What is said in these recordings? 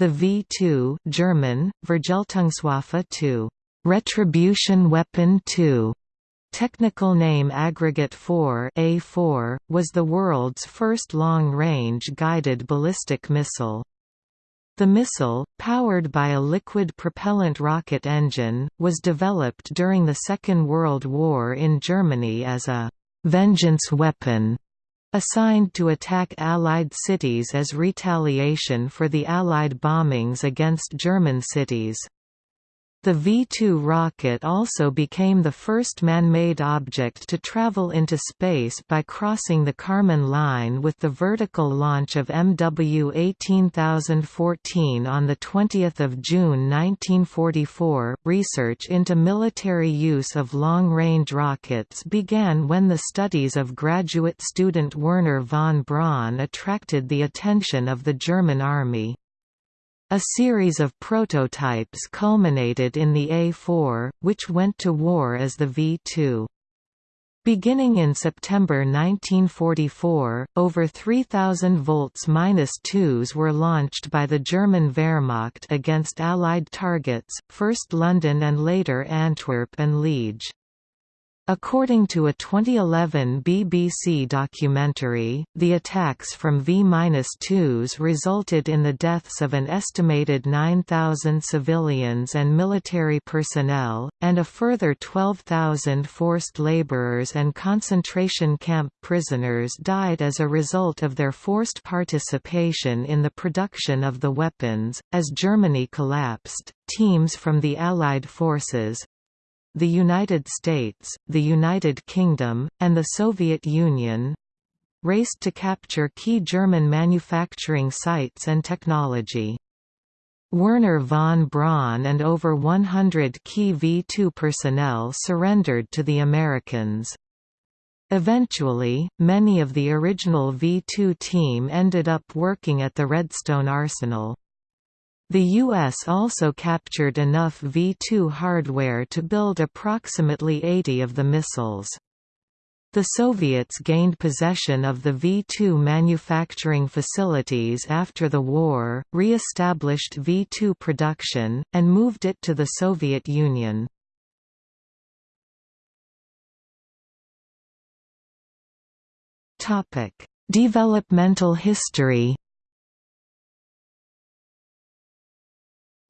The V2 German, Vergeltungswaffe 2, Retribution Weapon 2, Technical name Aggregate 4 A4, was the world's first long-range guided ballistic missile. The missile, powered by a liquid propellant rocket engine, was developed during the Second World War in Germany as a «vengeance weapon» assigned to attack Allied cities as retaliation for the Allied bombings against German cities. The V-2 rocket also became the first man-made object to travel into space by crossing the Kármán line with the vertical launch of MW 18014 on 20 June 1944. Research into military use of long-range rockets began when the studies of graduate student Wernher von Braun attracted the attention of the German Army. A series of prototypes culminated in the A4, which went to war as the V2. Beginning in September 1944, over 3,000 volts-2s were launched by the German Wehrmacht against Allied targets, first London and later Antwerp and Liege. According to a 2011 BBC documentary, the attacks from V-2s resulted in the deaths of an estimated 9,000 civilians and military personnel, and a further 12,000 forced labourers and concentration camp prisoners died as a result of their forced participation in the production of the weapons. As Germany collapsed, teams from the Allied forces, the United States, the United Kingdom, and the Soviet Union raced to capture key German manufacturing sites and technology. Wernher von Braun and over 100 key V-2 personnel surrendered to the Americans. Eventually, many of the original V-2 team ended up working at the Redstone Arsenal. The U.S. also captured enough V-2 hardware to build approximately 80 of the missiles. The Soviets gained possession of the V-2 manufacturing facilities after the war, re-established V-2 production, and moved it to the Soviet Union. Developmental history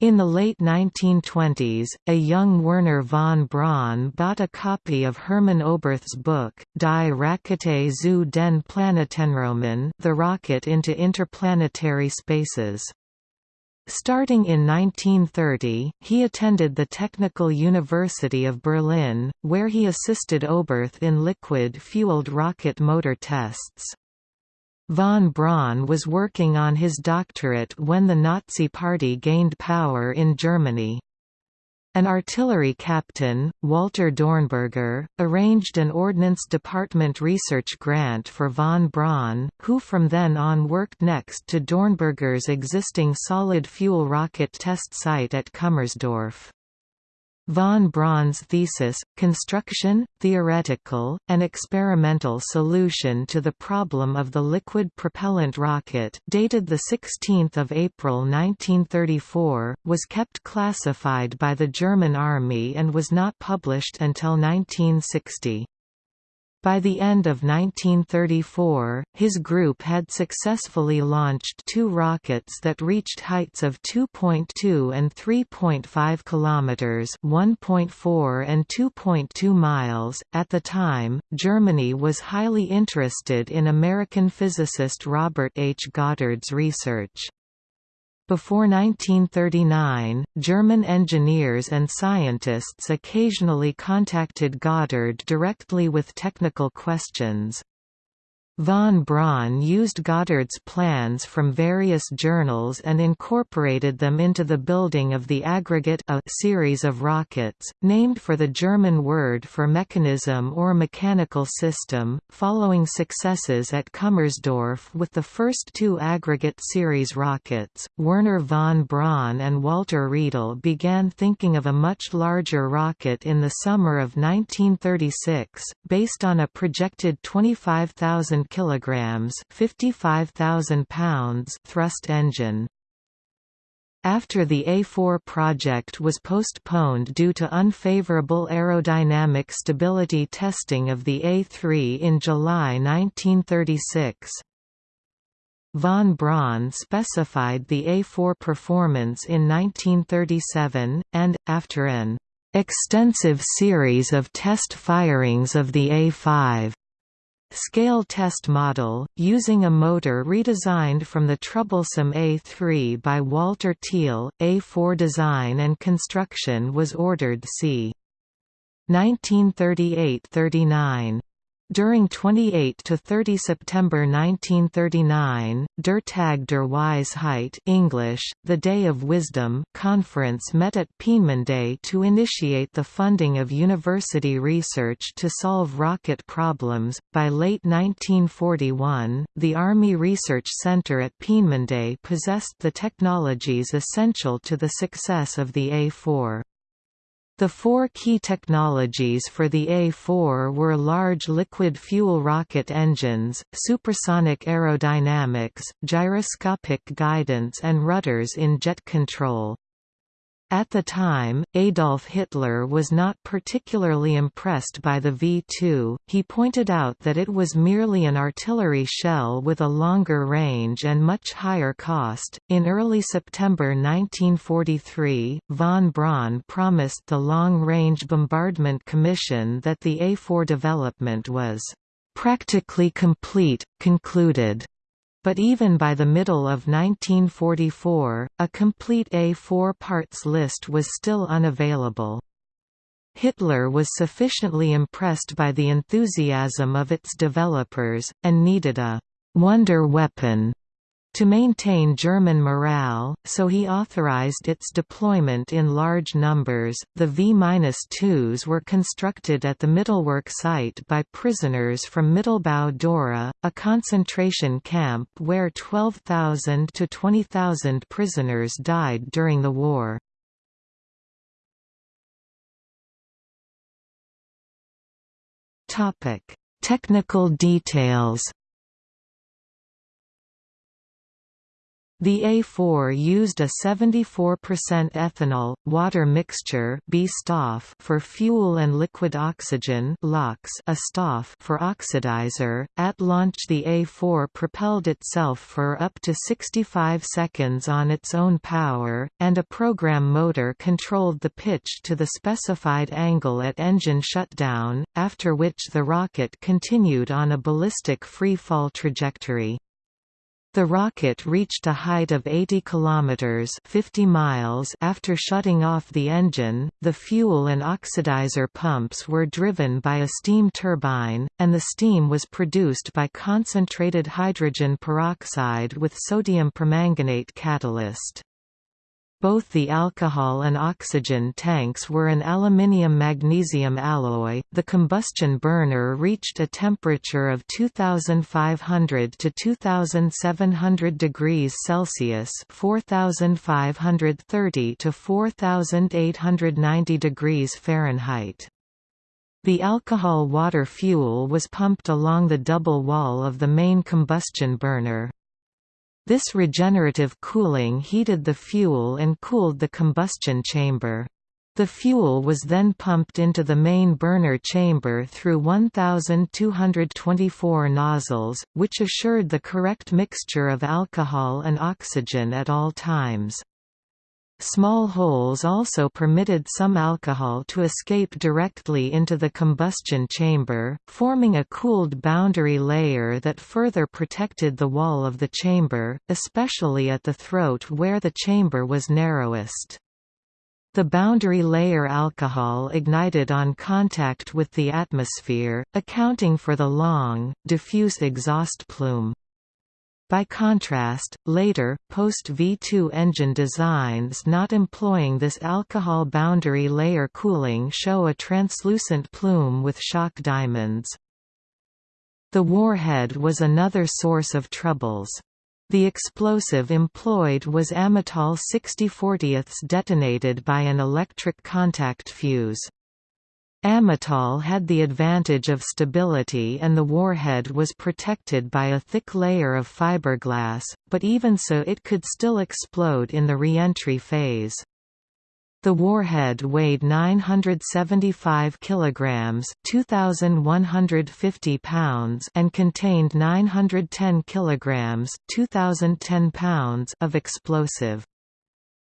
In the late 1920s, a young Wernher von Braun bought a copy of Hermann Oberth's book, Die Rakete zu den Planetenräumen The Rocket into Interplanetary Spaces. Starting in 1930, he attended the Technical University of Berlin, where he assisted Oberth in liquid-fueled rocket motor tests. Von Braun was working on his doctorate when the Nazi Party gained power in Germany. An artillery captain, Walter Dornberger, arranged an Ordnance Department research grant for von Braun, who from then on worked next to Dornberger's existing solid-fuel rocket test site at Kummersdorf. Von Braun's thesis, Construction, Theoretical, and Experimental Solution to the Problem of the Liquid Propellant Rocket dated 16 April 1934, was kept classified by the German Army and was not published until 1960. By the end of 1934, his group had successfully launched two rockets that reached heights of 2.2 and 3.5 kilometers, 1.4 and 2.2 miles. At the time, Germany was highly interested in American physicist Robert H. Goddard's research. Before 1939, German engineers and scientists occasionally contacted Goddard directly with technical questions. Von Braun used Goddard's plans from various journals and incorporated them into the building of the aggregate A series of rockets, named for the German word for mechanism or mechanical system. Following successes at Kummersdorf with the first two aggregate series rockets, Wernher von Braun and Walter Riedel began thinking of a much larger rocket in the summer of 1936, based on a projected 25,000 kg 55,000 pounds thrust engine. After the A4 project was postponed due to unfavorable aerodynamic stability testing of the A3 in July 1936. Von Braun specified the A4 performance in 1937, and, after an extensive series of test firings of the A5, Scale test model, using a motor redesigned from the troublesome A3 by Walter Thiel, A4 design and construction was ordered c. 1938–39. During 28 to 30 September 1939, Der Tag der Weisheit English, the Day of Wisdom conference met at Peenemünde to initiate the funding of university research to solve rocket problems. By late 1941, the Army Research Center at Peenemünde possessed the technologies essential to the success of the A4. The four key technologies for the A4 were large liquid fuel rocket engines, supersonic aerodynamics, gyroscopic guidance and rudders in jet control. At the time, Adolf Hitler was not particularly impressed by the V-2, he pointed out that it was merely an artillery shell with a longer range and much higher cost. In early September 1943, von Braun promised the Long Range Bombardment Commission that the A-4 development was practically complete, concluded but even by the middle of 1944, a complete A4 parts list was still unavailable. Hitler was sufficiently impressed by the enthusiasm of its developers, and needed a «wonder weapon» To maintain German morale, so he authorized its deployment in large numbers. The V-2s were constructed at the Mittelwerk site by prisoners from Mittelbau Dora, a concentration camp where 12,000 to 20,000 prisoners died during the war. Topic: Technical details. The A4 used a 74% ethanol, water mixture for fuel and liquid oxygen a for oxidizer. At launch the A4 propelled itself for up to 65 seconds on its own power, and a program motor controlled the pitch to the specified angle at engine shutdown, after which the rocket continued on a ballistic free-fall trajectory. The rocket reached a height of 80 kilometers (50 miles) after shutting off the engine. The fuel and oxidizer pumps were driven by a steam turbine, and the steam was produced by concentrated hydrogen peroxide with sodium permanganate catalyst. Both the alcohol and oxygen tanks were an aluminium-magnesium alloy. The combustion burner reached a temperature of 2500 to 2700 degrees Celsius, 4530 to 4890 degrees Fahrenheit. The alcohol-water fuel was pumped along the double wall of the main combustion burner. This regenerative cooling heated the fuel and cooled the combustion chamber. The fuel was then pumped into the main burner chamber through 1,224 nozzles, which assured the correct mixture of alcohol and oxygen at all times. Small holes also permitted some alcohol to escape directly into the combustion chamber, forming a cooled boundary layer that further protected the wall of the chamber, especially at the throat where the chamber was narrowest. The boundary layer alcohol ignited on contact with the atmosphere, accounting for the long, diffuse exhaust plume. By contrast, later, post-V2 engine designs not employing this alcohol boundary layer cooling show a translucent plume with shock diamonds. The warhead was another source of troubles. The explosive employed was Amatol 6040ths detonated by an electric contact fuse. Amatol had the advantage of stability and the warhead was protected by a thick layer of fiberglass, but even so it could still explode in the reentry phase. The warhead weighed 975 kilograms, 2150 pounds, and contained 910 kilograms, 2010 pounds of explosive.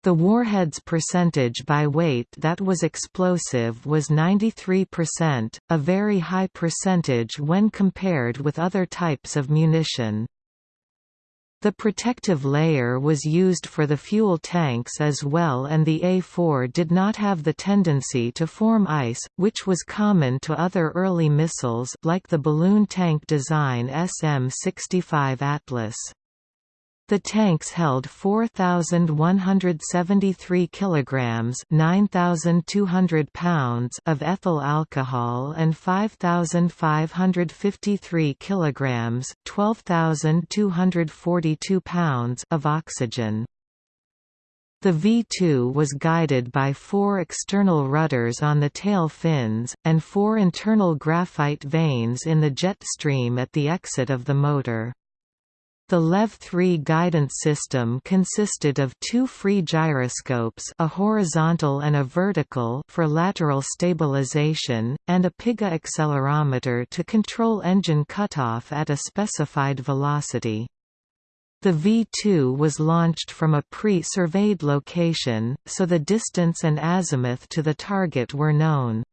The warhead's percentage by weight that was explosive was 93%, a very high percentage when compared with other types of munition. The protective layer was used for the fuel tanks as well and the A-4 did not have the tendency to form ice, which was common to other early missiles like the balloon tank design SM-65 Atlas. The tanks held 4173 kilograms, 9200 pounds of ethyl alcohol and 5553 kilograms, 12242 pounds of oxygen. The V-2 was guided by four external rudders on the tail fins, and four internal graphite vanes in the jet stream at the exit of the motor. The LEV-3 guidance system consisted of two free gyroscopes a horizontal and a vertical for lateral stabilization, and a PIGA accelerometer to control engine cutoff at a specified velocity. The V-2 was launched from a pre-surveyed location, so the distance and azimuth to the target were known.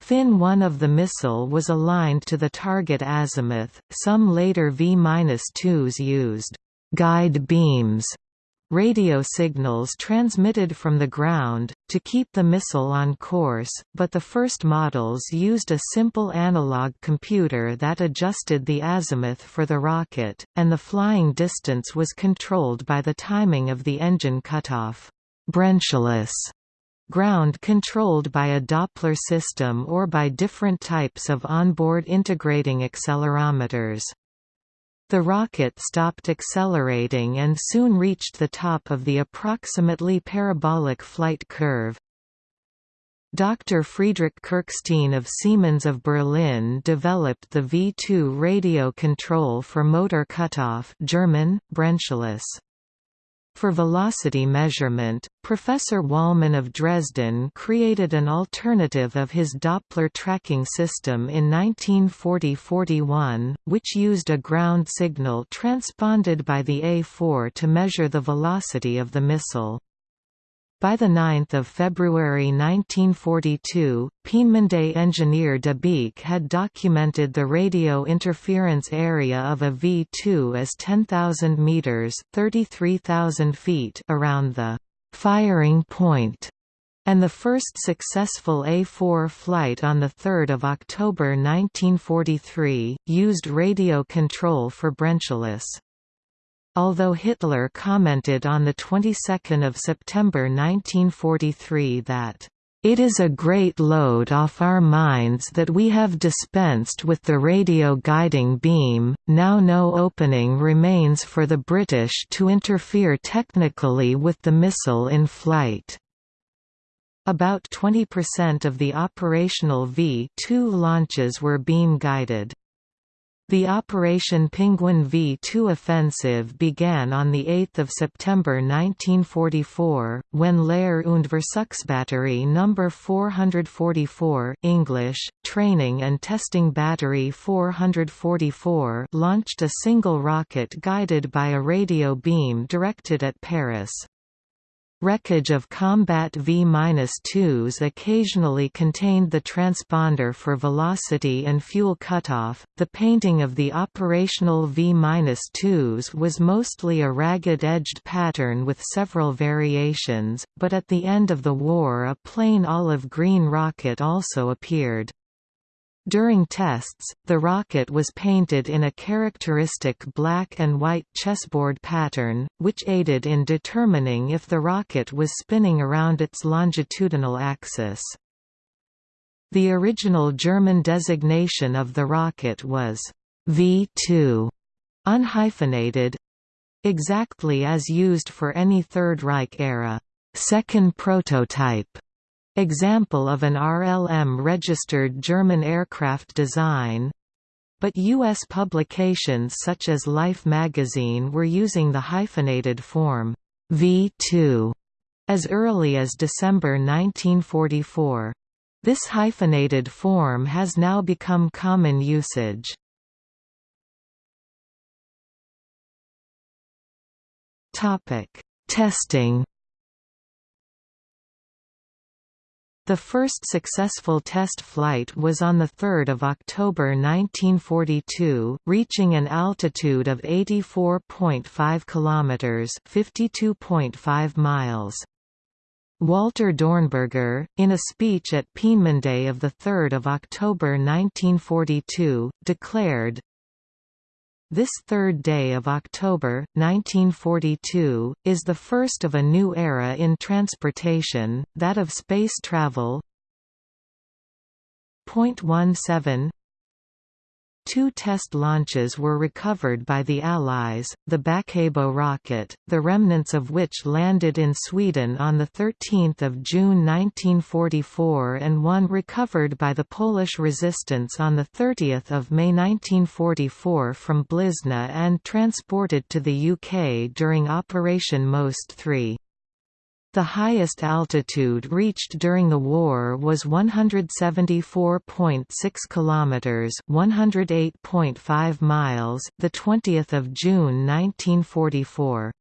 Fin 1 of the missile was aligned to the target azimuth. Some later V-2s used guide beams radio signals transmitted from the ground, to keep the missile on course, but the first models used a simple analog computer that adjusted the azimuth for the rocket, and the flying distance was controlled by the timing of the engine cutoff. Brennschluss ground controlled by a Doppler system or by different types of onboard integrating accelerometers. The rocket stopped accelerating and soon reached the top of the approximately parabolic flight curve. Dr. Friedrich Kirchstein of Siemens of Berlin developed the V2 radio control for motor cutoff German, Brennschluss. For velocity measurement, Professor Wallmann of Dresden created an alternative of his Doppler tracking system in 1940–41, which used a ground signal transponded by the A4 to measure the velocity of the missile. By 9 February 1942, Peenemünde engineer de Beek had documented the radio interference area of a V2 as 10,000 metres 33,000 feet around the «firing point», and the first successful A4 flight on 3 October 1943, used radio control for Brennschluss. Although Hitler commented on the 22nd of September 1943 that it is a great load off our minds that we have dispensed with the radio guiding beam, now no opening remains for the British to interfere technically with the missile in flight. About 20% of the operational V-2 launches were beam guided. The Operation Penguin V-2 offensive began on 8 September 1944, when Lehr- und Versuchsbatterie No. 444 English, Training and Testing Battery 444 launched a single rocket guided by a radio beam directed at Paris. Wreckage of combat V-2s occasionally contained the transponder for velocity and fuel cutoff. The painting of the operational V-2s was mostly a ragged-edged pattern with several variations, but at the end of the war a plain olive-green rocket also appeared. During tests, the rocket was painted in a characteristic black and white chessboard pattern, which aided in determining if the rocket was spinning around its longitudinal axis. The original German designation of the rocket was V2, unhyphenated exactly as used for any Third Reich era second prototype example of an RLM-registered German aircraft design, but U.S. publications such as Life magazine were using the hyphenated form V2 as early as December 1944. This hyphenated form has now become common usage. Testing The first successful test flight was on 3 October 1942, reaching an altitude of 84.5 km 52.5 miles. Walter Dornberger, in a speech at Peenemünde of 3 October 1942, declared, this third day of October, 1942, is the first of a new era in transportation, that of space travel. Point 17 Two test launches were recovered by the Allies, the Bäckebo rocket, the remnants of which landed in Sweden on 13 June 1944 and one recovered by the Polish resistance on 30 May 1944 from Blizna and transported to the UK during Operation Most 3. The highest altitude reached during the war was 174.6 kilometers, 108.5 miles, the 20th of June 1944.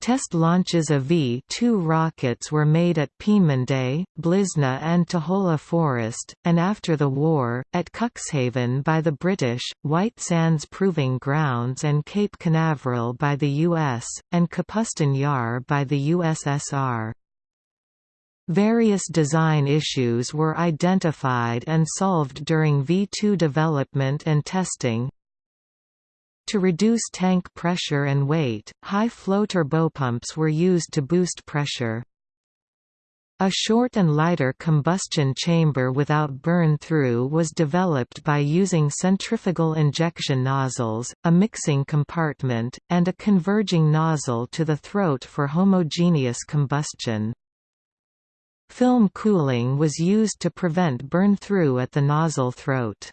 Test launches of V-2 rockets were made at Peenemünde, Blizna and Tuchola Forest, and after the war, at Cuxhaven by the British, White Sands Proving Grounds and Cape Canaveral by the U.S., and Kapustin Yar by the USSR. Various design issues were identified and solved during V-2 development and testing, to reduce tank pressure and weight, high-flow turbopumps were used to boost pressure. A short and lighter combustion chamber without burn-through was developed by using centrifugal injection nozzles, a mixing compartment, and a converging nozzle to the throat for homogeneous combustion. Film cooling was used to prevent burn-through at the nozzle throat.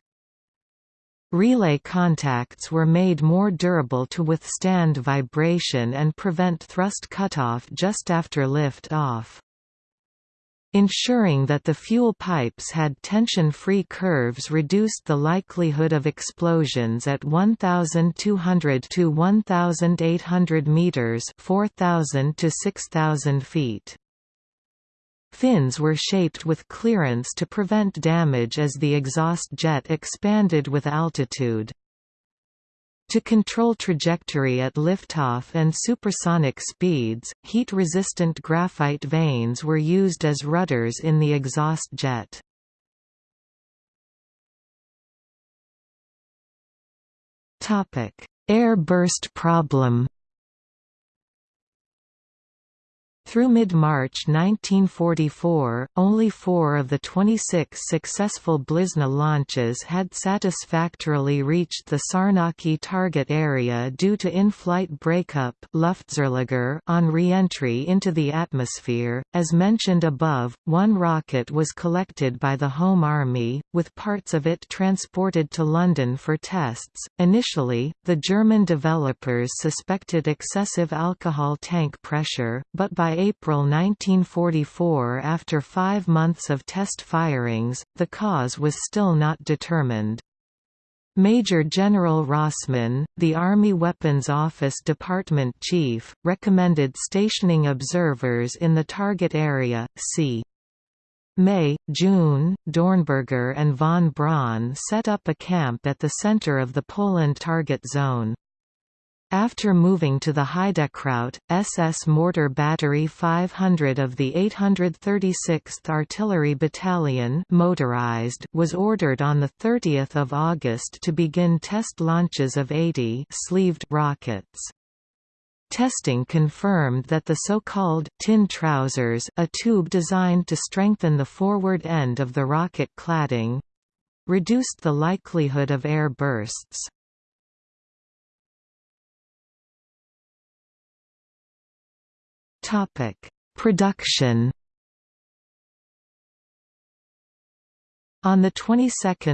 Relay contacts were made more durable to withstand vibration and prevent thrust cutoff just after lift-off. Ensuring that the fuel pipes had tension-free curves reduced the likelihood of explosions at 1,200 to 1,800 meters (4,000 to 6,000 feet). Fins were shaped with clearance to prevent damage as the exhaust jet expanded with altitude. To control trajectory at liftoff and supersonic speeds, heat-resistant graphite vanes were used as rudders in the exhaust jet. Air burst problem Through mid-March 1944, only four of the 26 successful Blizna launches had satisfactorily reached the Sarnaki target area due to in-flight breakup on re-entry into the atmosphere. As mentioned above, one rocket was collected by the Home Army, with parts of it transported to London for tests. Initially, the German developers suspected excessive alcohol tank pressure, but by April 1944 after five months of test firings, the cause was still not determined. Major General Rossman, the Army Weapons Office Department Chief, recommended stationing observers in the target area, c. May, June, Dornberger and von Braun set up a camp at the center of the Poland target zone. After moving to the Heidekraut, SS Mortar Battery 500 of the 836th Artillery Battalion motorized was ordered on 30 August to begin test launches of 80 sleeved rockets. Testing confirmed that the so-called tin trousers a tube designed to strengthen the forward end of the rocket cladding reduced the likelihood of air bursts. Topic: Production. On the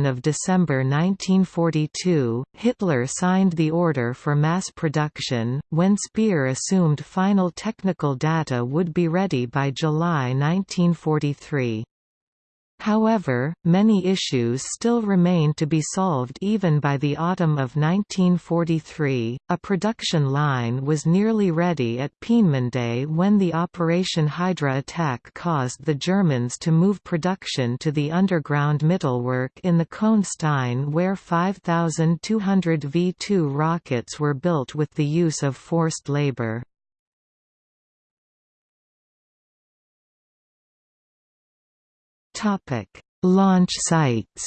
of December 1942, Hitler signed the order for mass production, when Speer assumed final technical data would be ready by July 1943. However, many issues still remained to be solved even by the autumn of 1943. A production line was nearly ready at Peenemünde when the Operation Hydra attack caused the Germans to move production to the underground Mittelwerk in the Kohnstein where 5,200 V-2 rockets were built with the use of forced labor. Topic: Launch sites.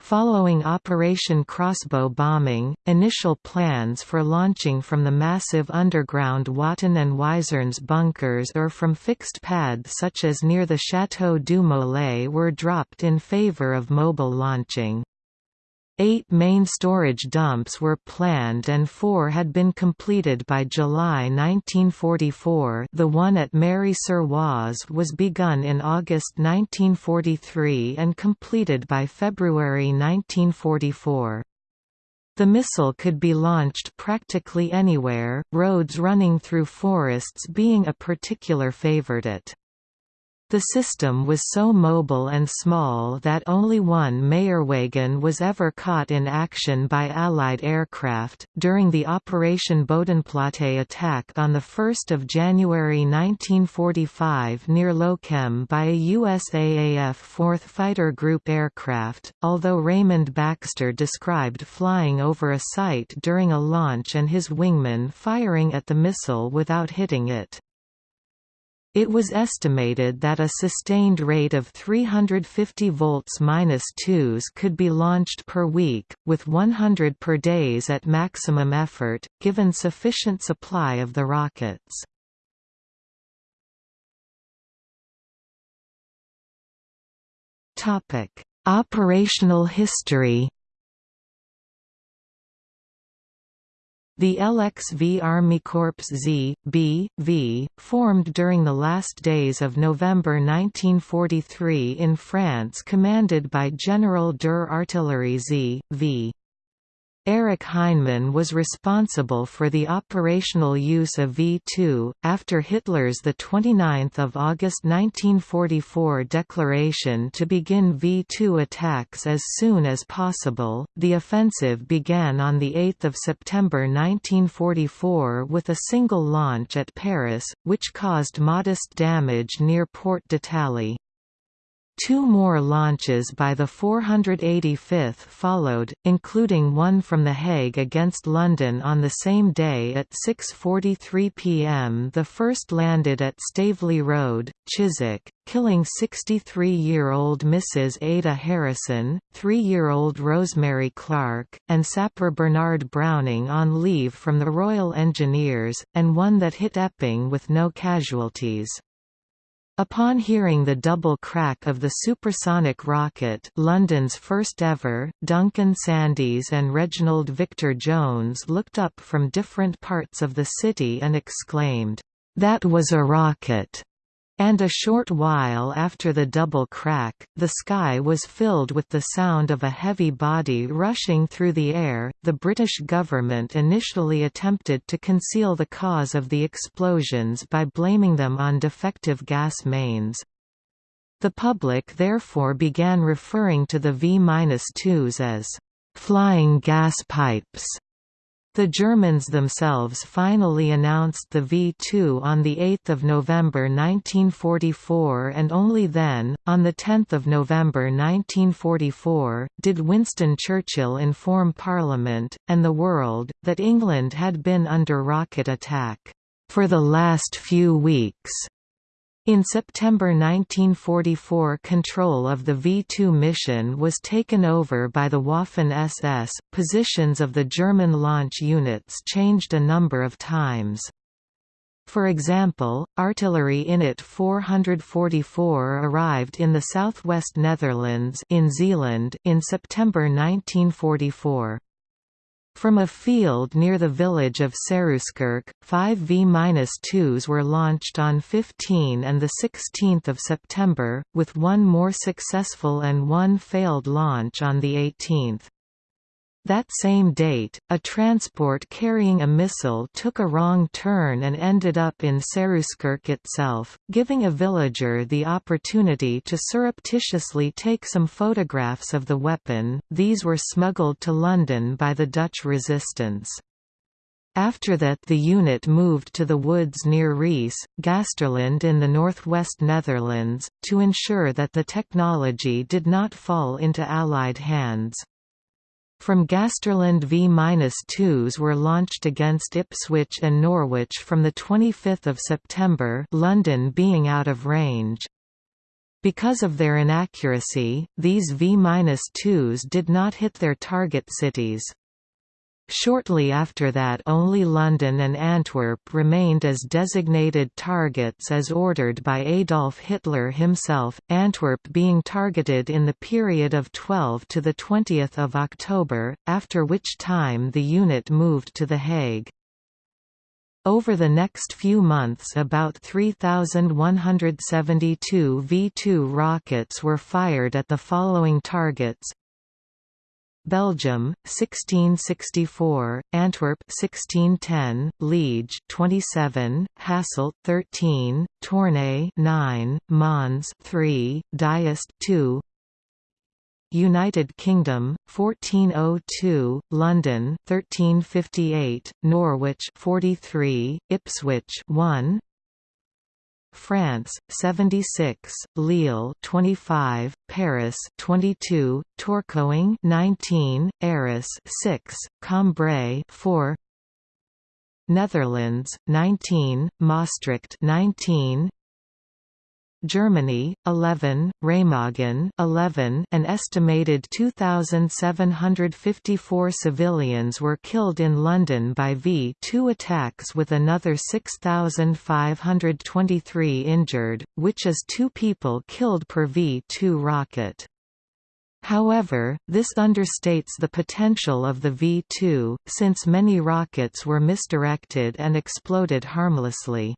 Following Operation Crossbow bombing, initial plans for launching from the massive underground Watten and Wizernes bunkers or from fixed pads such as near the Château du Molay were dropped in favor of mobile launching. Eight main storage dumps were planned and four had been completed by July 1944 the one at Méry-sur-Oise was begun in August 1943 and completed by February 1944. The missile could be launched practically anywhere, roads running through forests being a particular favorite. The system was so mobile and small that only one Meillerwagen was ever caught in action by Allied aircraft. During the Operation Bodenplatte attack on 1 January 1945 near Lochem by a USAAF 4th Fighter Group aircraft, although Raymond Baxter described flying over a site during a launch and his wingman firing at the missile without hitting it. It was estimated that a sustained rate of 350 volts-2s could be launched per week, with 100 per days at maximum effort, given sufficient supply of the rockets. Operational history The LXV Army Corps Z, B, V, formed during the last days of November 1943 in France commanded by General der Artillerie Z, V. Erich Heinemann was responsible for the operational use of V-2, after Hitler's 29 August 1944 declaration to begin V-2 attacks as soon as possible. The offensive began on 8 September 1944 with a single launch at Paris, which caused modest damage near Porte d'Italie. Two more launches by the 485th followed, including one from The Hague against London on the same day at 6.43 pm the first landed at Staveley Road, Chiswick, killing 63-year-old Mrs. Ada Harrison, 3-year-old Rosemary Clark, and sapper Bernard Browning on leave from the Royal Engineers, and one that hit Epping with no casualties. Upon hearing the double crack of the supersonic rocket London's first ever, Duncan Sandys and Reginald Victor Jones looked up from different parts of the city and exclaimed, "'That was a rocket!' And a short while after the double crack, the sky was filled with the sound of a heavy body rushing through the air. The British government initially attempted to conceal the cause of the explosions by blaming them on defective gas mains. The public therefore began referring to the V-2s as flying gas pipes the Germans themselves finally announced the V-2 on 8 November 1944 and only then, on 10 November 1944, did Winston Churchill inform Parliament, and the world, that England had been under rocket attack, "...for the last few weeks." In September 1944 control of the V-2 mission was taken over by the Waffen-SS. Positions of the German launch units changed a number of times. For example, artillery Unit 444 arrived in the southwest Netherlands in Zeeland in September 1944. From a field near the village of Serooskerke, five V-2s were launched on 15 and 16 September, with one more successful and one failed launch on the 18th. That same date, a transport carrying a missile took a wrong turn and ended up in Serooskerke itself, giving a villager the opportunity to surreptitiously take some photographs of the weapon. These were smuggled to London by the Dutch resistance. After that the unit moved to the woods near Rijs, Gaasterland in the northwest Netherlands, to ensure that the technology did not fall into Allied hands. From Gaasterland V-2s were launched against Ipswich and Norwich from 25 September London being out of range. Because of their inaccuracy, these V-2s did not hit their target cities. Shortly after that only London and Antwerp remained as designated targets as ordered by Adolf Hitler himself, Antwerp being targeted in the period of 12 to 20 October, after which time the unit moved to The Hague. Over the next few months about 3,172 V-2 rockets were fired at the following targets Belgium 1664 Antwerp 1610 Liege 27 Hasselt 13 Tournai 9 Mons 3 Diest 2 United Kingdom 1402 London 1358 Norwich 43 Ipswich 1 France 76, Lille 25, Paris 22, Tourcoing 19, Arras 6, Cambrai 4 Netherlands 19, Maastricht 19, Germany 11, Remagen 11, an estimated 2754 civilians were killed in London by V2 attacks with another 6523 injured, which is 2 people killed per V2 rocket. However, this understates the potential of the V2, since many rockets were misdirected and exploded harmlessly.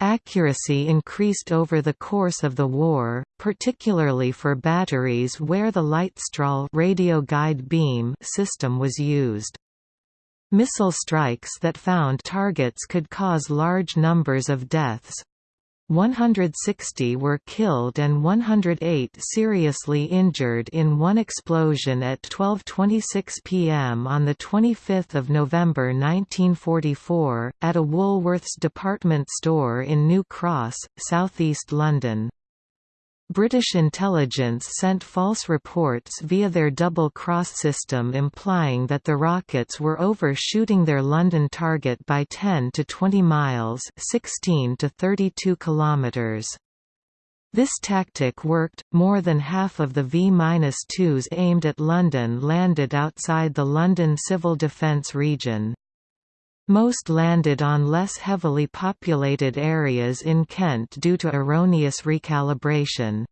Accuracy increased over the course of the war, particularly for batteries where the Leitstrahl radio guide beam system was used. Missile strikes that found targets could cause large numbers of deaths, 160 were killed and 108 seriously injured in one explosion at 12.26 pm on 25 November 1944, at a Woolworths department store in New Cross, southeast London. British intelligence sent false reports via their double-cross system implying that the rockets were overshooting their London target by 10 to 20 miles 16 to 32 kilometers. This tactic worked, more than half of the V-2s aimed at London landed outside the London Civil Defence region. Most landed on less heavily populated areas in Kent due to erroneous recalibration.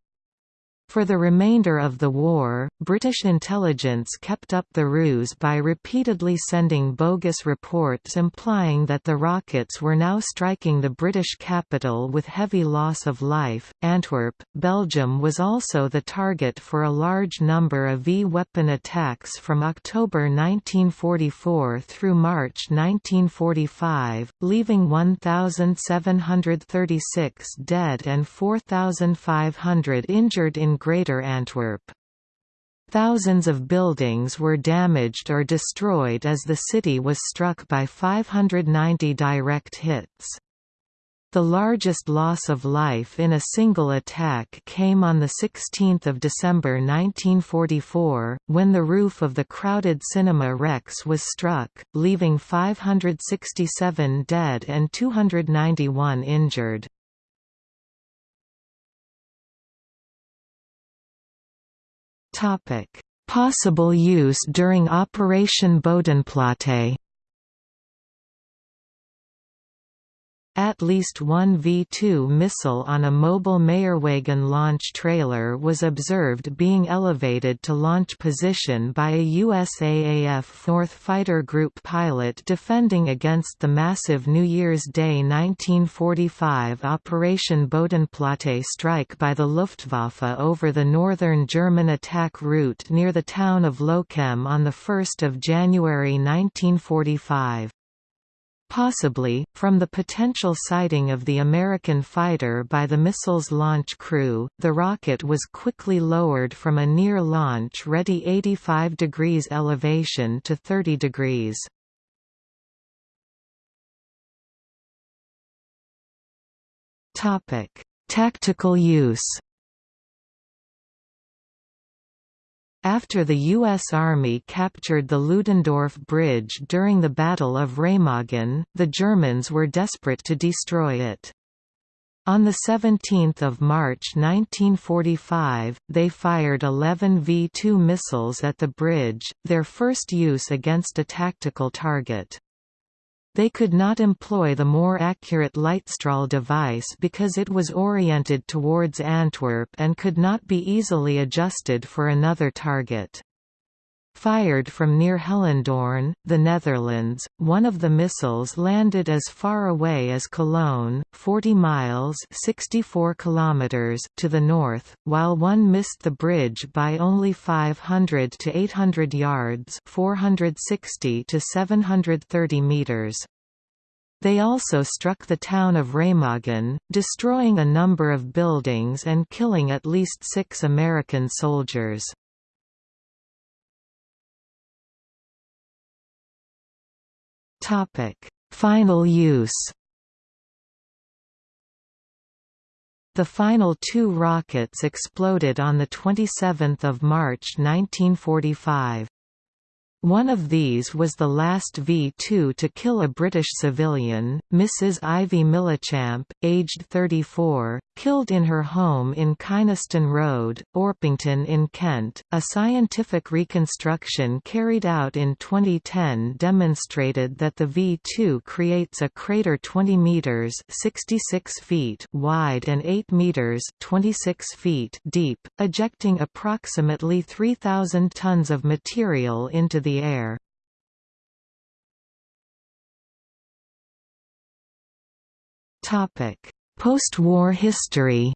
For the remainder of the war, British intelligence kept up the ruse by repeatedly sending bogus reports implying that the rockets were now striking the British capital with heavy loss of life. Antwerp, Belgium was also the target for a large number of V-weapon attacks from October 1944 through March 1945, leaving 1,736 dead and 4,500 injured in Greater Antwerp. Thousands of buildings were damaged or destroyed as the city was struck by 590 direct hits. The largest loss of life in a single attack came on 16 December 1944, when the roof of the crowded Cinema Rex was struck, leaving 567 dead and 291 injured. Topic: Possible use during Operation Bodenplatte. At least one V-2 missile on a mobile Meillerwagen launch trailer was observed being elevated to launch position by a USAAF 4th Fighter Group pilot defending against the massive New Year's Day 1945 Operation Bodenplatte strike by the Luftwaffe over the northern German attack route near the town of Lochem on 1 January 1945. Possibly, from the potential sighting of the American fighter by the missile's launch crew, the rocket was quickly lowered from a near launch-ready 85 degrees elevation to 30 degrees. Tactical use After the U.S. Army captured the Ludendorff Bridge during the Battle of Remagen, the Germans were desperate to destroy it. On 17 March 1945, they fired 11 V-2 missiles at the bridge, their first use against a tactical target. They could not employ the more accurate Leitstrahl device because it was oriented towards Antwerp and could not be easily adjusted for another target. Fired from near Hellendoorn, the Netherlands, one of the missiles landed as far away as Cologne, 40 miles 64 kilometers to the north, while one missed the bridge by only 500 to 800 yards 460 to 730 meters. They also struck the town of Remagen, destroying a number of buildings and killing at least six American soldiers. Topic: Final use. The final two rockets exploded on 27 March 1945. One of these was the last V-2 to kill a British civilian, Mrs. Ivy Millichamp, aged 34, killed in her home in Kynaston Road, Orpington in Kent. A scientific reconstruction carried out in 2010 demonstrated that the V-2 creates a crater 20 meters (66 feet) wide and 8 meters (26 feet) deep, ejecting approximately 3000 tons of material into the air. Post-war history.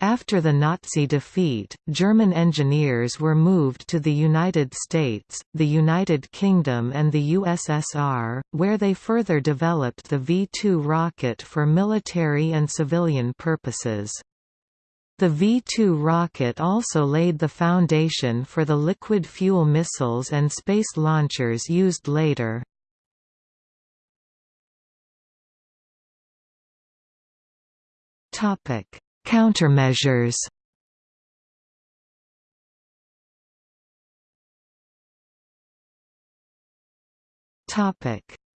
After the Nazi defeat, German engineers were moved to the United States, the United Kingdom and the USSR, where they further developed the V-2 rocket for military and civilian purposes. The V-2 rocket also laid the foundation for the liquid fuel missiles and space launchers used later. Countermeasures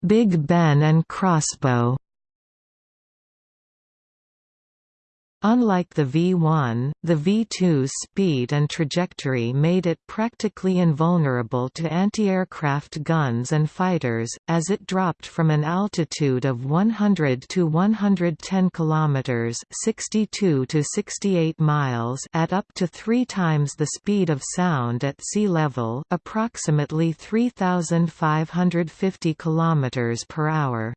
Big Ben and crossbow Unlike the V1, the V2's speed and trajectory made it practically invulnerable to anti-aircraft guns and fighters, as it dropped from an altitude of 100 to 110 km 62 to 68 miles at up to three times the speed of sound at sea level approximately 3,550 km per hour.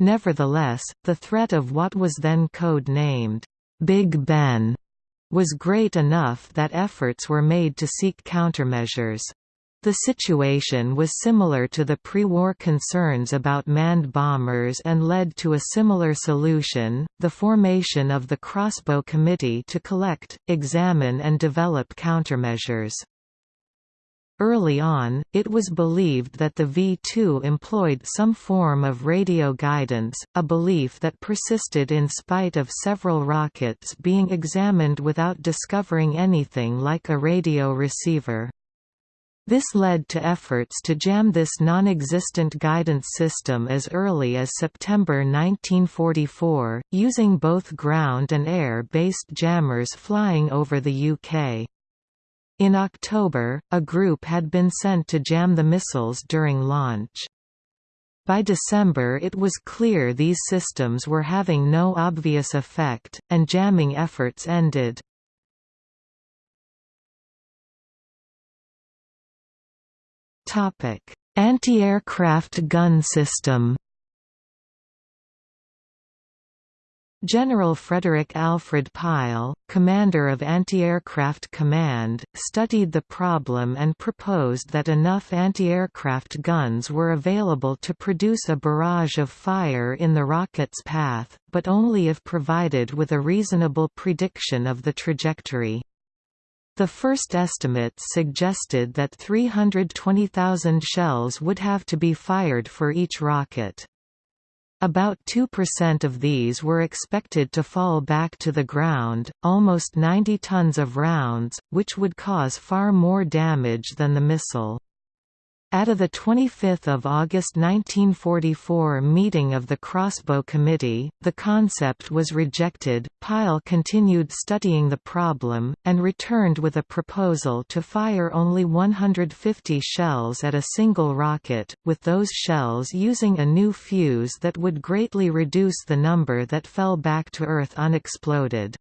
Nevertheless, the threat of what was then code-named, Big Ben, was great enough that efforts were made to seek countermeasures. The situation was similar to the pre-war concerns about manned bombers and led to a similar solution, the formation of the Crossbow Committee to collect, examine and develop countermeasures. Early on, it was believed that the V-2 employed some form of radio guidance, a belief that persisted in spite of several rockets being examined without discovering anything like a radio receiver. This led to efforts to jam this non-existent guidance system as early as September 1944, using both ground and air-based jammers flying over the UK. In October, a group had been sent to jam the missiles during launch. By December it was clear these systems were having no obvious effect, and jamming efforts ended. Anti-aircraft gun system General Frederick Alfred Pile, commander of Anti-Aircraft Command, studied the problem and proposed that enough anti-aircraft guns were available to produce a barrage of fire in the rocket's path, but only if provided with a reasonable prediction of the trajectory. The first estimates suggested that 320,000 shells would have to be fired for each rocket. About 2% of these were expected to fall back to the ground, almost 90 tons of rounds, which would cause far more damage than the missile. At a 25 August 1944 meeting of the Crossbow Committee, the concept was rejected. Pile continued studying the problem, and returned with a proposal to fire only 150 shells at a single rocket, with those shells using a new fuse that would greatly reduce the number that fell back to Earth unexploded.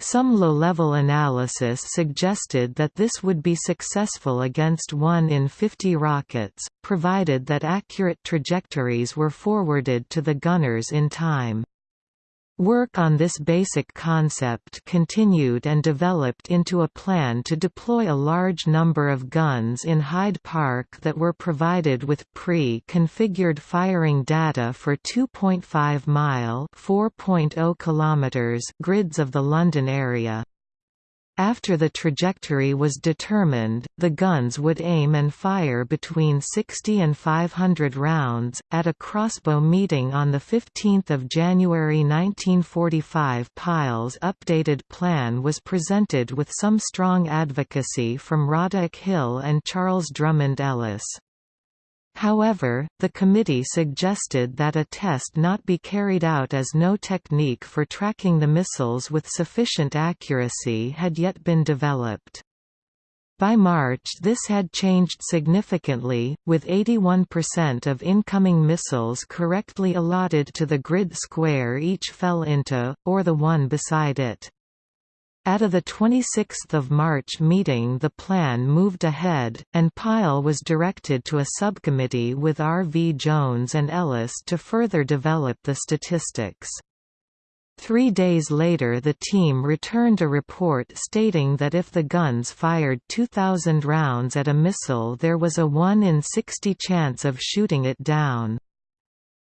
Some low-level analysis suggested that this would be successful against 1 in 50 rockets, provided that accurate trajectories were forwarded to the gunners in time. Work on this basic concept continued and developed into a plan to deploy a large number of guns in Hyde Park that were provided with pre-configured firing data for 2.5-mile grids of the London area. After the trajectory was determined, the guns would aim and fire between 60 and 500 rounds. At a crossbow meeting on 15 January 1945, Pile's updated plan was presented with some strong advocacy from Roderick Hill and Charles Drummond Ellis. However, the committee suggested that a test not be carried out as no technique for tracking the missiles with sufficient accuracy had yet been developed. By March this had changed significantly, with 81% of incoming missiles correctly allotted to the grid square each fell into, or the one beside it. At a 26 March meeting the plan moved ahead, and Pile was directed to a subcommittee with R. V. Jones and Ellis to further develop the statistics. Three days later the team returned a report stating that if the guns fired 2,000 rounds at a missile there was a 1 in 60 chance of shooting it down.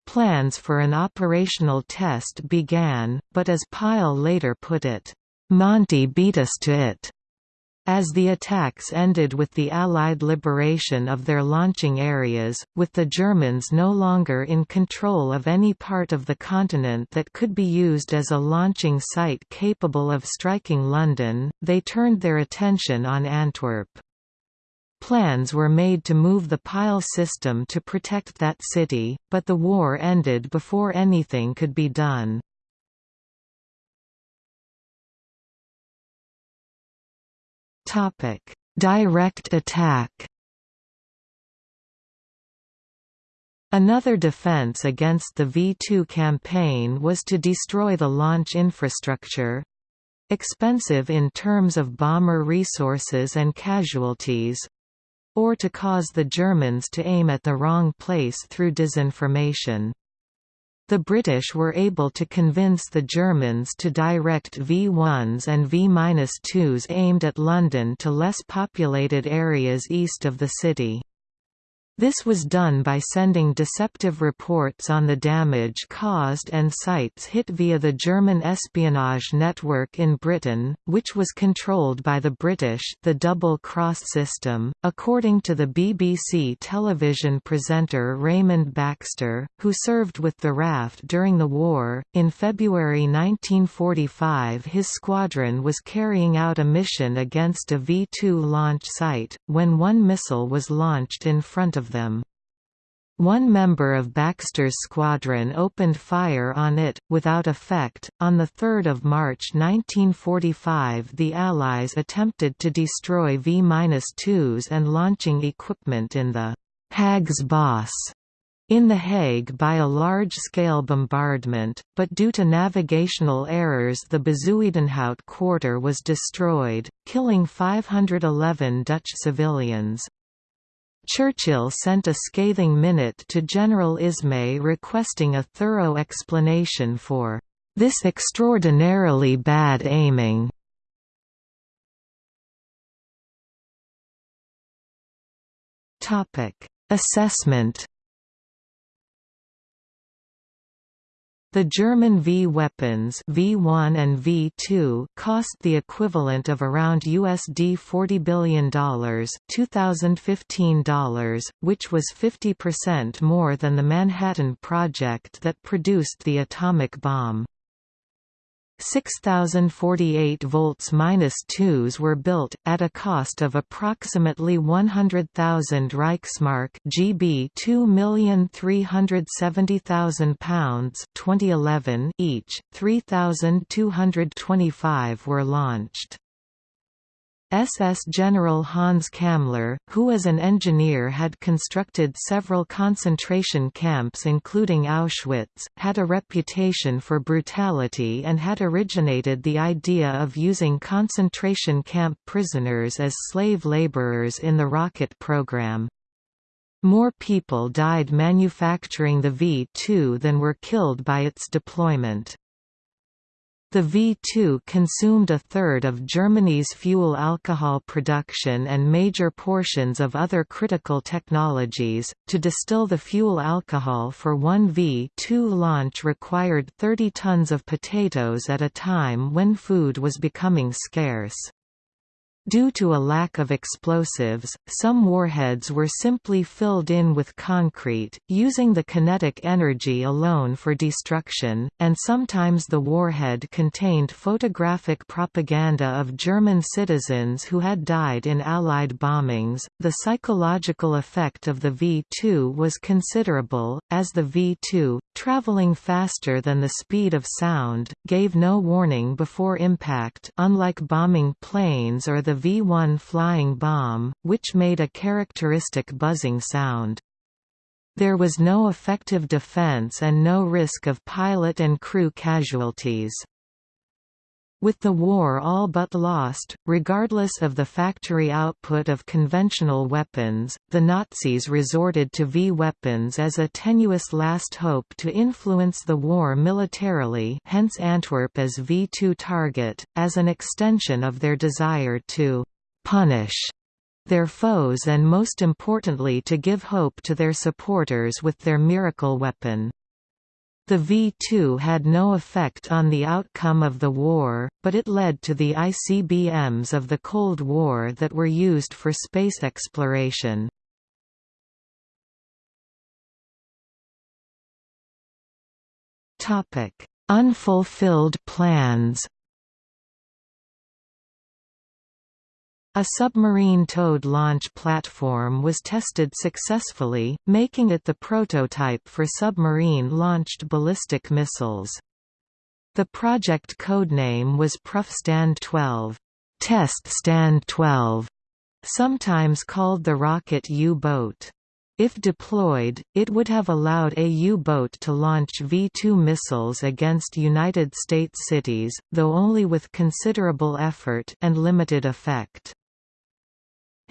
Plans for an operational test began, but as Pile later put it, Monty beat us to it. As the attacks ended with the Allied liberation of their launching areas, with the Germans no longer in control of any part of the continent that could be used as a launching site capable of striking London, they turned their attention on Antwerp. Plans were made to move the Pile system to protect that city, but the war ended before anything could be done. Topic: Direct attack. Another defense against the V2 campaign was to destroy the launch infrastructure expensive in terms of bomber resources and casualties or to cause the Germans to aim at the wrong place through disinformation. The British were able to convince the Germans to direct V-1s and V-2s aimed at London to less populated areas east of the city. This was done by sending deceptive reports on the damage caused and sites hit via the German espionage network in Britain, which was controlled by the British the double cross system. According to the BBC television presenter Raymond Baxter, who served with the RAF during the war, in February 1945 his squadron was carrying out a mission against a V-2 launch site, when one missile was launched in front of of them. One member of Baxter's squadron opened fire on it, without effect. On 3 March 1945, the Allies attempted to destroy V-2s and launching equipment in the Haagse Bos in The Hague by a large-scale bombardment, but due to navigational errors the Bezuidenhout quarter was destroyed, killing 511 Dutch civilians. Churchill sent a scathing minute to General Ismay requesting a thorough explanation for this extraordinarily bad aiming. Assessment The German V weapons V1 and V2 cost the equivalent of around USD $40 billion 2015 dollars, which was 50% more than the Manhattan Project that produced the atomic bomb. 6048 volts 2s were built, at a cost of approximately 100,000 Reichsmark GB £2,370,000 2011 each, 3,225 were launched. SS General Hans Kammler, who as an engineer had constructed several concentration camps including Auschwitz, had a reputation for brutality and had originated the idea of using concentration camp prisoners as slave laborers in the rocket program. More people died manufacturing the V-2 than were killed by its deployment. The V2 consumed a third of Germany's fuel alcohol production and major portions of other critical technologies. To distill the fuel alcohol for one V2 launch required 30 tons of potatoes at a time when food was becoming scarce. Due to a lack of explosives, some warheads were simply filled in with concrete, using the kinetic energy alone for destruction, and sometimes the warhead contained photographic propaganda of German citizens who had died in Allied bombings. The psychological effect of the V 2 was considerable, as the V 2, traveling faster than the speed of sound, gave no warning before impact, unlike bombing planes or the the V-1 flying bomb, which made a characteristic buzzing sound. There was no effective defense and no risk of pilot and crew casualties. With the war all but lost, regardless of the factory output of conventional weapons, the Nazis resorted to V-weapons as a tenuous last hope to influence the war militarily hence Antwerp as V-2 target, as an extension of their desire to «punish» their foes and most importantly to give hope to their supporters with their miracle weapon. The V-2 had no effect on the outcome of the war, but it led to the ICBMs of the Cold War that were used for space exploration. Unfulfilled plans A submarine towed launch platform was tested successfully, making it the prototype for submarine-launched ballistic missiles. The project codename was Prüfstand 12, Test Stand 12, sometimes called the rocket U-boat. If deployed, it would have allowed a U-boat to launch V-2 missiles against United States cities, though only with considerable effort and limited effect.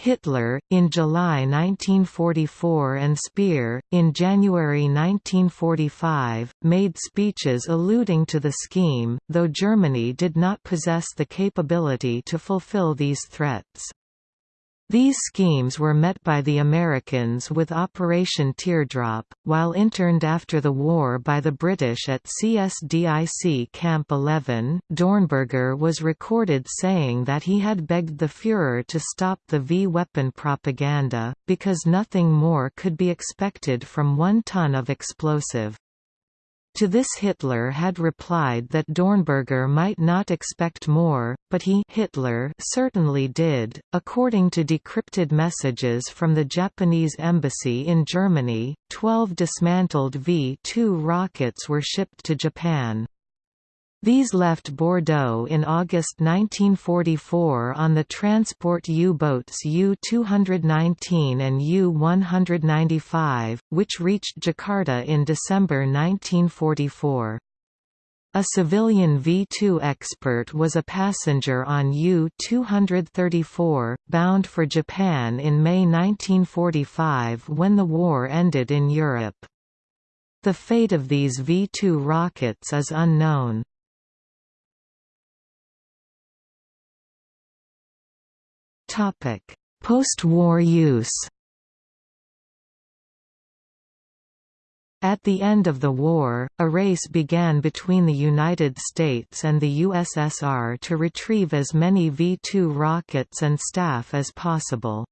Hitler, in July 1944 and Speer, in January 1945, made speeches alluding to the scheme, though Germany did not possess the capability to fulfill these threats. These schemes were met by the Americans with Operation Teardrop, while interned after the war by the British at CSDIC Camp 11. Dornberger was recorded saying that he had begged the Führer to stop the V-weapon propaganda, because nothing more could be expected from one ton of explosive. To this Hitler had replied that Dornberger might not expect more, but he Hitler certainly did. According to decrypted messages from the Japanese embassy in Germany, 12 dismantled V-2 rockets were shipped to Japan. These left Bordeaux in August 1944 on the transport U-boats U-219 and U-195, which reached Jakarta in December 1944. A civilian V-2 expert was a passenger on U-234, bound for Japan in May 1945 when the war ended in Europe. The fate of these V-2 rockets is unknown. Post-war use At the end of the war, a race began between the United States and the USSR to retrieve as many V-2 rockets and staff as possible.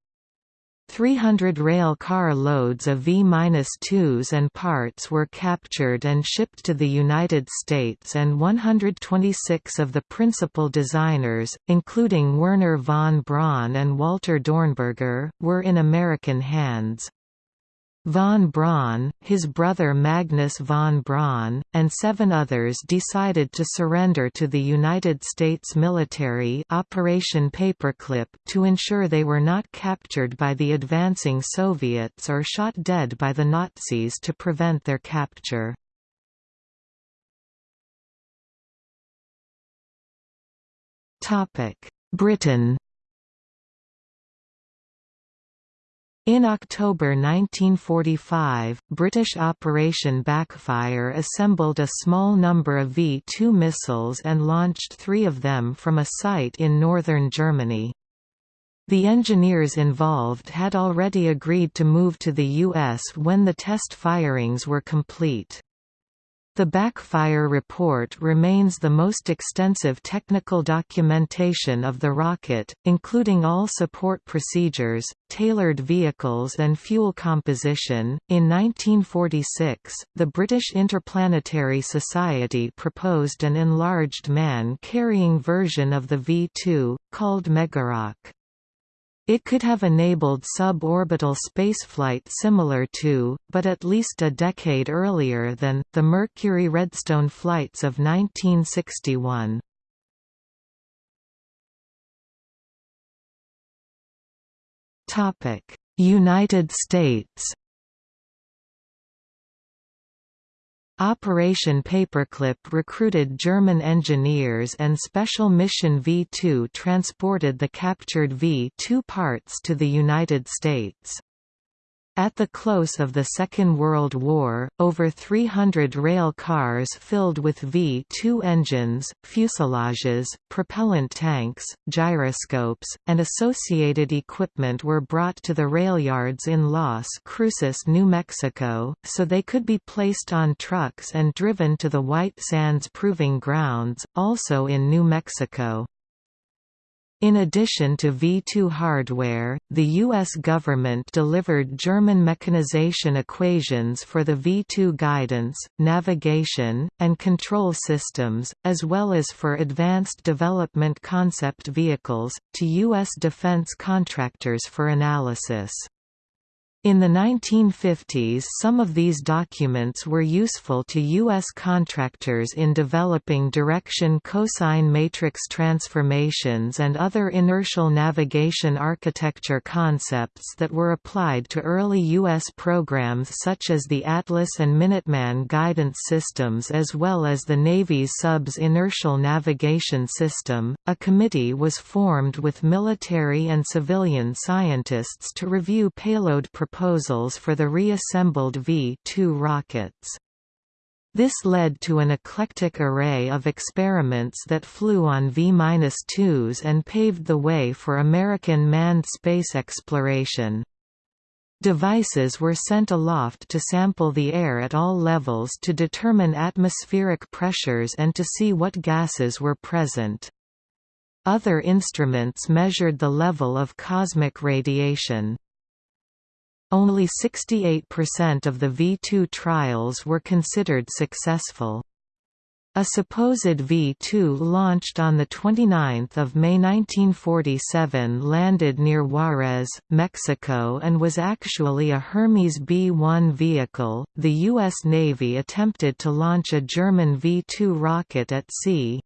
300 rail car loads of V-2s and parts were captured and shipped to the United States and 126 of the principal designers, including Wernher von Braun and Walter Dornberger, were in American hands. Von Braun, his brother Magnus von Braun, and seven others decided to surrender to the United States military Operation Paperclip to ensure they were not captured by the advancing Soviets or shot dead by the Nazis to prevent their capture. Britain In October 1945, British Operation Backfire assembled a small number of V-2 missiles and launched three of them from a site in northern Germany. The engineers involved had already agreed to move to the U.S. when the test firings were complete. The backfire report remains the most extensive technical documentation of the rocket, including all support procedures, tailored vehicles, and fuel composition. In 1946, the British Interplanetary Society proposed an enlarged man carrying version of the V 2, called Megarock. It could have enabled suborbital spaceflight similar to, but at least a decade earlier than, the Mercury Redstone flights of 1961. United States Operation Paperclip recruited German engineers and Special Mission V-2 transported the captured V-2 parts to the United States. At the close of the Second World War, over 300 rail cars filled with V-2 engines, fuselages, propellant tanks, gyroscopes, and associated equipment were brought to the rail yards in Las Cruces, New Mexico, so they could be placed on trucks and driven to the White Sands Proving Grounds, also in New Mexico. In addition to V2 hardware, the U.S. government delivered German mechanization equations for the V2 guidance, navigation, and control systems, as well as for advanced development concept vehicles, to U.S. defense contractors for analysis. In the 1950s some of these documents were useful to U.S. contractors in developing direction cosine matrix transformations and other inertial navigation architecture concepts that were applied to early U.S. programs such as the Atlas and Minuteman guidance systems as well as the Navy's SUBS inertial navigation system. A committee was formed with military and civilian scientists to review payload proposals for the reassembled V-2 rockets. This led to an eclectic array of experiments that flew on V-2s and paved the way for American manned space exploration. Devices were sent aloft to sample the air at all levels to determine atmospheric pressures and to see what gases were present. Other instruments measured the level of cosmic radiation. Only 68% of the V2 trials were considered successful. A supposed V-2 launched on 29 May 1947 landed near Juarez, Mexico and was actually a Hermes B-1 vehicle. The U.S. Navy attempted to launch a German V-2 rocket at sea.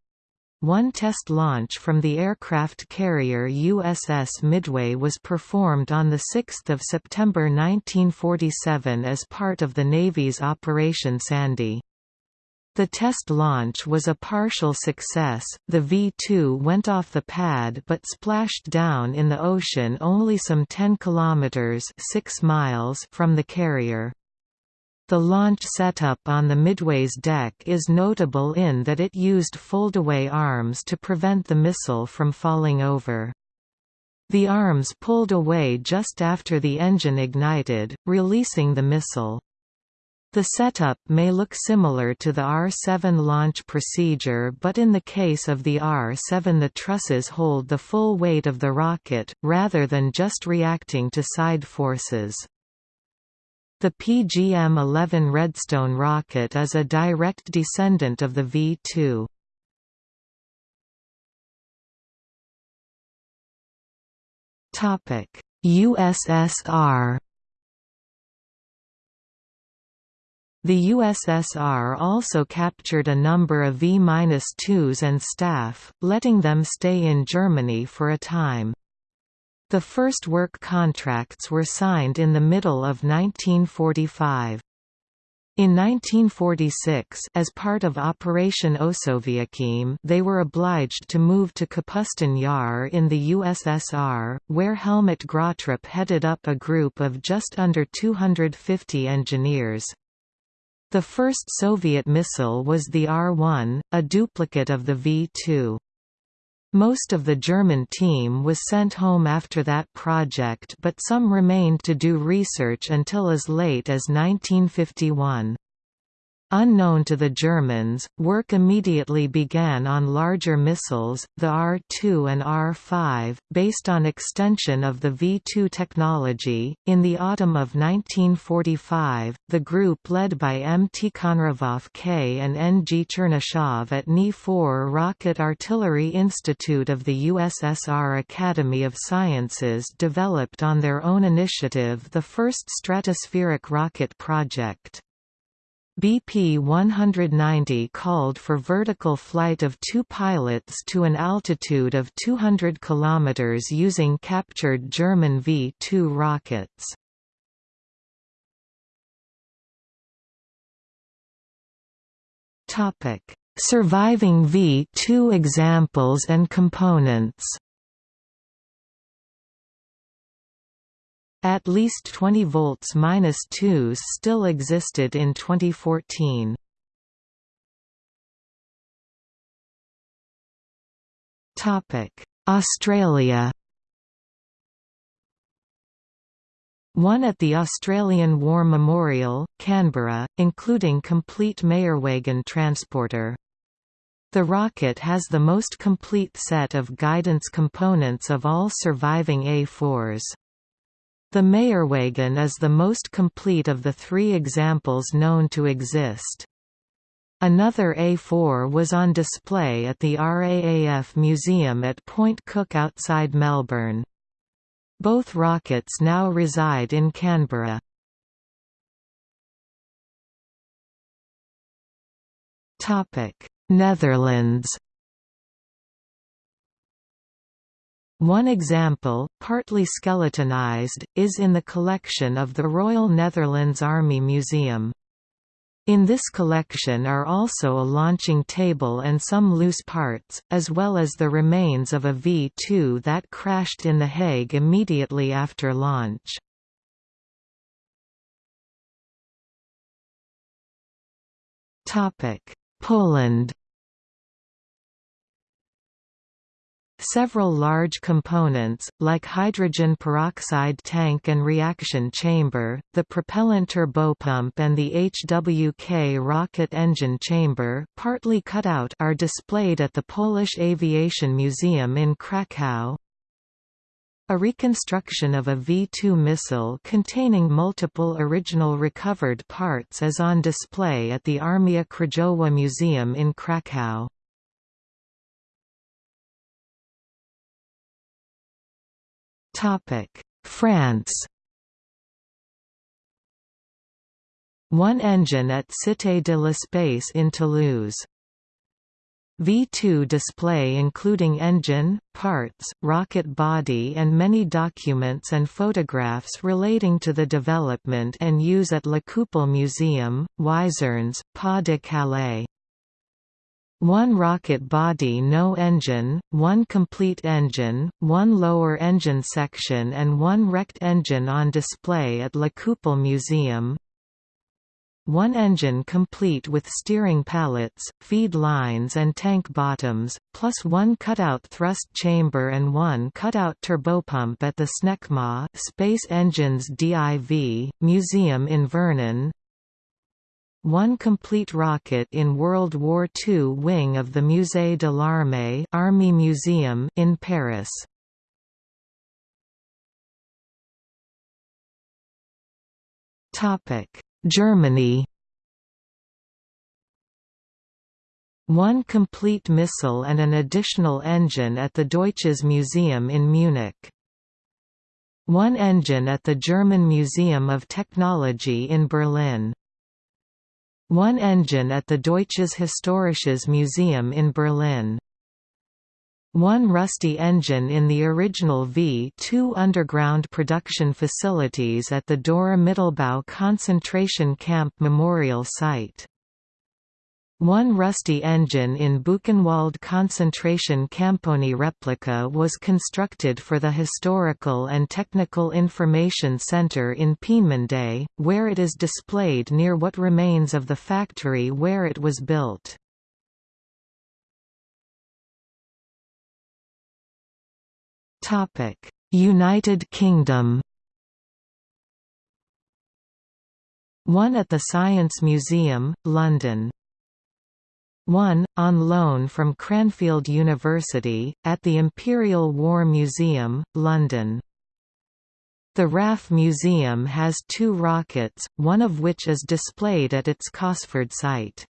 One test launch from the aircraft carrier USS Midway was performed on 6 September 1947 as part of the Navy's Operation Sandy. The test launch was a partial success, the V-2 went off the pad but splashed down in the ocean only some 10 kilometers 6 miles from the carrier. The launch setup on the Midway's deck is notable in that it used foldaway arms to prevent the missile from falling over. The arms pulled away just after the engine ignited, releasing the missile. The setup may look similar to the R-7 launch procedure but in the case of the R-7 the trusses hold the full weight of the rocket, rather than just reacting to side forces. The PGM-11 Redstone rocket is a direct descendant of the V-2. USSR The USSR also captured a number of V-2s and staff, letting them stay in Germany for a time. The first work contracts were signed in the middle of 1945. In 1946 as part of Operation Osoaviakhim they were obliged to move to Kapustin Yar in the USSR, where Helmut Gröttrup headed up a group of just under 250 engineers. The first Soviet missile was the R-1, a duplicate of the V-2. Most of the German team was sent home after that project but some remained to do research until as late as 1951. Unknown to the Germans, work immediately began on larger missiles, the R-2 and R-5, based on extension of the V-2 technology. In the autumn of 1945, the group led by M. Tikhonravov K and N. G. Chernyshov at Ni-4 Rocket Artillery Institute of the USSR Academy of Sciences developed on their own initiative the first stratospheric rocket project. BP 190 called for vertical flight of two pilots to an altitude of 200 km using captured German V-2 rockets. Surviving V-2 examples and components At least 20 volts minus 2s still existed in 2014. Topic: Australia. One at the Australian War Memorial, Canberra, including complete Meillerwagen transporter. The rocket has the most complete set of guidance components of all surviving A4s. The Meillerwagen is the most complete of the three examples known to exist. Another A4 was on display at the RAAF Museum at Point Cook outside Melbourne. Both rockets now reside in Canberra. Netherlands One example, partly skeletonized, is in the collection of the Royal Netherlands Army Museum. In this collection are also a launching table and some loose parts, as well as the remains of a V-2 that crashed in The Hague immediately after launch. Poland Several large components, like hydrogen peroxide tank and reaction chamber, the propellant turbopump and the HWK rocket engine chamber partly cut out are displayed at the Polish Aviation Museum in Kraków. A reconstruction of a V-2 missile containing multiple original recovered parts is on display at the Armia Krajowa Museum in Kraków. France One engine at Cité de l'Espace in Toulouse V2 display including engine, parts, rocket body and many documents and photographs relating to the development and use at La Coupole Museum, Wizernes, Pas de Calais. One rocket body no engine, one complete engine, one lower engine section and one wrecked engine on display at La Coupole Museum, one engine complete with steering pallets, feed lines and tank bottoms, plus one cutout thrust chamber and one cutout turbopump at the SNECMA Space Engines DIV, Museum in Vernon. One complete rocket in World War II wing of the Musée de l'Armée Army Museum in Paris. Germany One complete missile and an additional engine at the Deutsches Museum in Munich. One engine at the German Museum of Technology in Berlin. One engine at the Deutsches Historisches Museum in Berlin. One rusty engine in the original V-2 underground production facilities at the Dora Mittelbau concentration camp memorial site. One rusty engine in Buchenwald concentration Camponi replica was constructed for the Historical and Technical Information Center in Peenemünde, where it is displayed near what remains of the factory where it was built. United Kingdom. One at the Science Museum, London. One, on loan from Cranfield University, at the Imperial War Museum, London. The RAF Museum has two rockets, one of which is displayed at its Cosford site.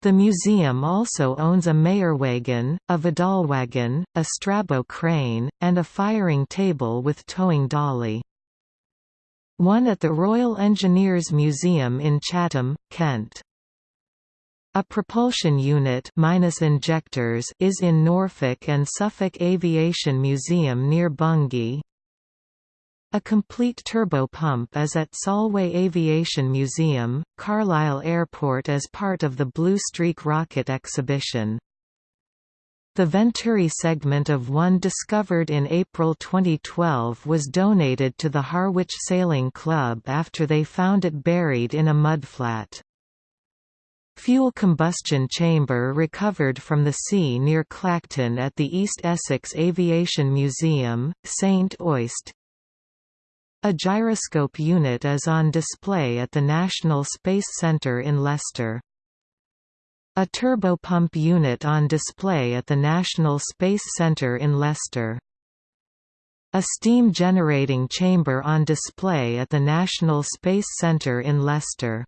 The museum also owns a Meillerwagen, a Vidalwagen, a Strabo crane, and a firing table with towing dolly. One at the Royal Engineers Museum in Chatham, Kent. A propulsion unit minus injectors is in Norfolk and Suffolk Aviation Museum near Bungay. A complete turbopump is at Solway Aviation Museum, Carlisle Airport as part of the Blue Streak rocket exhibition. The Venturi segment of one discovered in April 2012 was donated to the Harwich Sailing Club after they found it buried in a mudflat. Fuel combustion chamber recovered from the sea near Clacton at the East Essex Aviation Museum, St Osyth, a gyroscope unit is on display at the National Space Centre in Leicester. A turbopump unit on display at the National Space Centre in Leicester. A steam generating chamber on display at the National Space Centre in Leicester.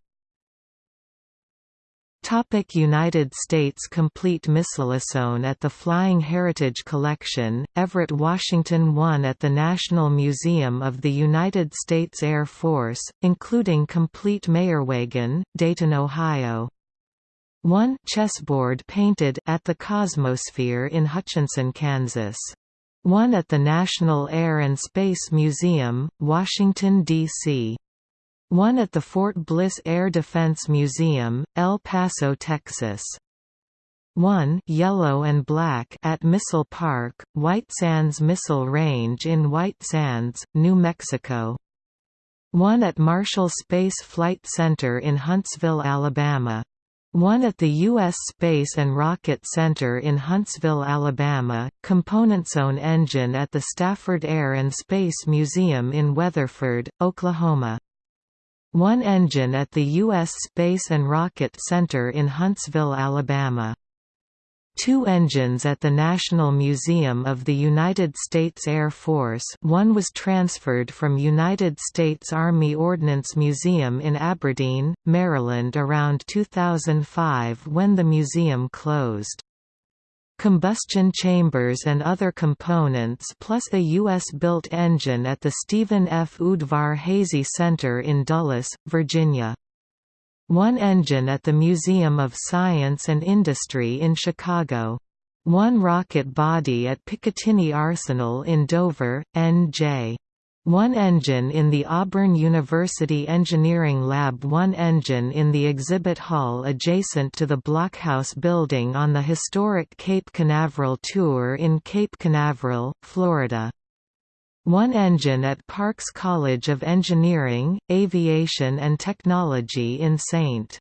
Topic United States Complete Missilisone at the Flying Heritage Collection, Everett, Washington 1 at the National Museum of the United States Air Force, including complete Meillerwagen, Dayton, Ohio. 1 chessboard painted at the Cosmosphere in Hutchinson, Kansas. 1 at the National Air and Space Museum, Washington, D.C. One at the Fort Bliss Air Defense Museum, El Paso, Texas. One yellow and black at Missile Park, White Sands Missile Range in White Sands, New Mexico. One at Marshall Space Flight Center in Huntsville, Alabama. One at the U.S. Space and Rocket Center in Huntsville, Alabama, Componentsone engine at the Stafford Air and Space Museum in Weatherford, Oklahoma. One engine at the U.S. Space and Rocket Center in Huntsville, Alabama. Two engines at the National Museum of the United States Air Force one was transferred from United States Army Ordnance Museum in Aberdeen, Maryland around 2005 when the museum closed. Combustion chambers and other components plus a U.S.-built engine at the Stephen F. Udvar-Hazy Center in Dulles, Virginia. One engine at the Museum of Science and Industry in Chicago. One rocket body at Picatinny Arsenal in Dover, N.J. One engine in the Auburn University Engineering Lab One engine in the exhibit hall adjacent to the Blockhouse building on the historic Cape Canaveral Tour in Cape Canaveral, Florida. One engine at Parks College of Engineering, Aviation and Technology in St.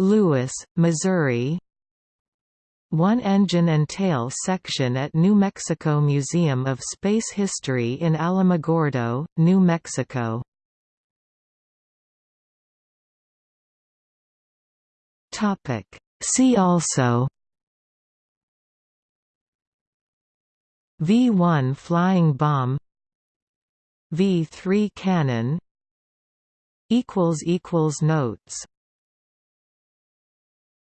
Louis, Missouri One engine and tail section at New Mexico Museum of Space History in Alamogordo, New Mexico. See also V-1 flying bomb V3 cannon Notes